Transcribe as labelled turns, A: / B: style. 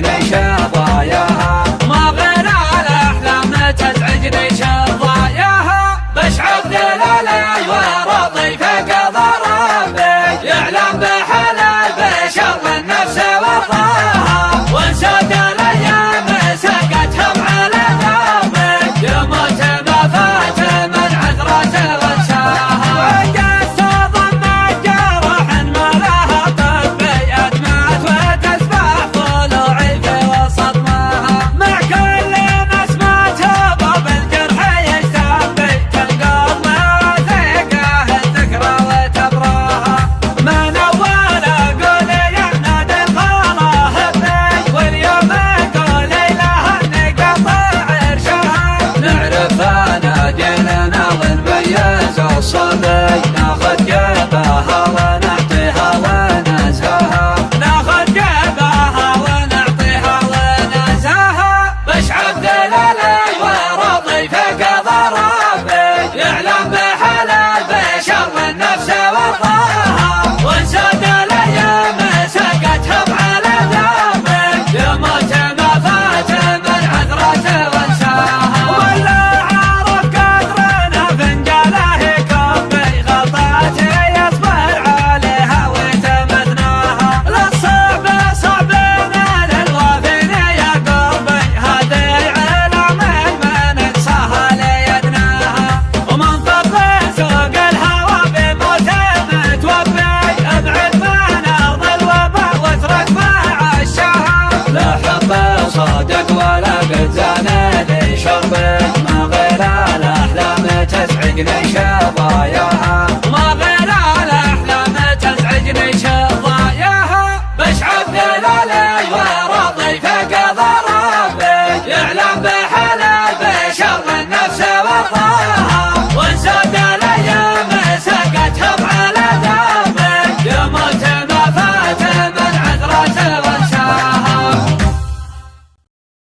A: تزعجني شظاياها special when تزعجني شظاياها الأحلام تزعجني شظاياها بشعب دلالي وراضي فوق ضربي يعلم بحلال بشر